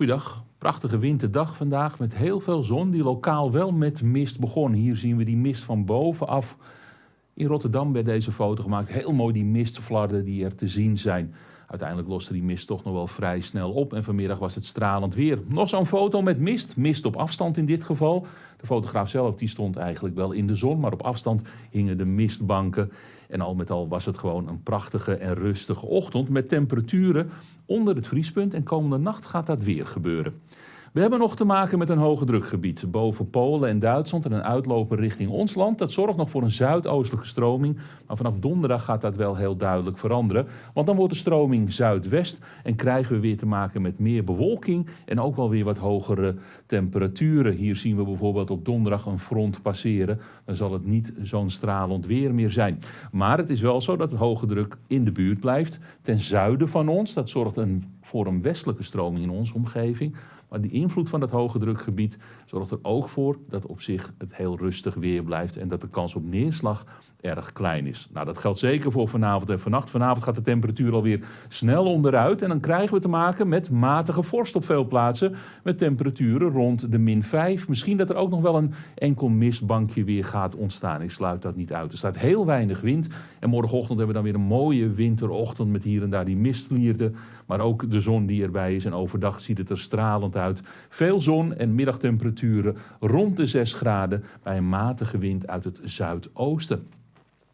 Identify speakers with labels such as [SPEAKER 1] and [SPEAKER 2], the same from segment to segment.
[SPEAKER 1] Goeiedag, prachtige winterdag vandaag met heel veel zon die lokaal wel met mist begon. Hier zien we die mist van bovenaf. In Rotterdam werd deze foto gemaakt. Heel mooi die mistvlarden die er te zien zijn. Uiteindelijk loste die mist toch nog wel vrij snel op en vanmiddag was het stralend weer. Nog zo'n foto met mist, mist op afstand in dit geval. De fotograaf zelf die stond eigenlijk wel in de zon, maar op afstand hingen de mistbanken. En al met al was het gewoon een prachtige en rustige ochtend met temperaturen onder het vriespunt en komende nacht gaat dat weer gebeuren. We hebben nog te maken met een hoge drukgebied boven Polen en Duitsland en een uitloper richting ons land. Dat zorgt nog voor een zuidoostelijke stroming, maar vanaf donderdag gaat dat wel heel duidelijk veranderen. Want dan wordt de stroming zuidwest en krijgen we weer te maken met meer bewolking en ook wel weer wat hogere temperaturen. Hier zien we bijvoorbeeld op donderdag een front passeren. Dan zal het niet zo'n stralend weer meer zijn. Maar het is wel zo dat het hoge druk in de buurt blijft, ten zuiden van ons. Dat zorgt een, voor een westelijke stroming in onze omgeving. Maar die invloed van dat hoge drukgebied zorgt er ook voor dat op zich het heel rustig weer blijft en dat de kans op neerslag erg klein is. Nou, dat geldt zeker voor vanavond en vannacht. Vanavond gaat de temperatuur alweer snel onderuit en dan krijgen we te maken met matige vorst op veel plaatsen. Met temperaturen rond de min 5. Misschien dat er ook nog wel een enkel mistbankje weer gaat ontstaan. Ik sluit dat niet uit. Er staat heel weinig wind en morgenochtend hebben we dan weer een mooie winterochtend met hier en daar die mistvlierden. Maar ook de zon die erbij is en overdag ziet het er stralend uit. Veel zon en middagtemperaturen rond de 6 graden bij een matige wind uit het zuidoosten.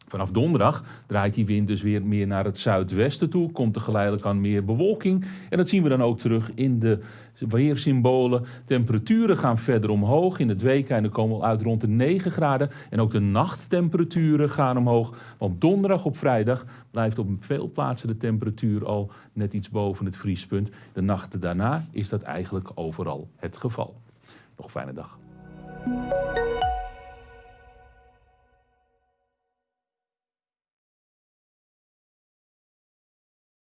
[SPEAKER 1] Vanaf donderdag draait die wind dus weer meer naar het zuidwesten toe. Komt er geleidelijk aan meer bewolking. En dat zien we dan ook terug in de weersymbolen. Temperaturen gaan verder omhoog. In het weekende komen we uit rond de 9 graden. En ook de nachttemperaturen gaan omhoog. Want donderdag op vrijdag blijft op veel plaatsen de temperatuur al net iets boven het vriespunt. De nachten daarna is dat eigenlijk overal het geval. Nog fijne dag.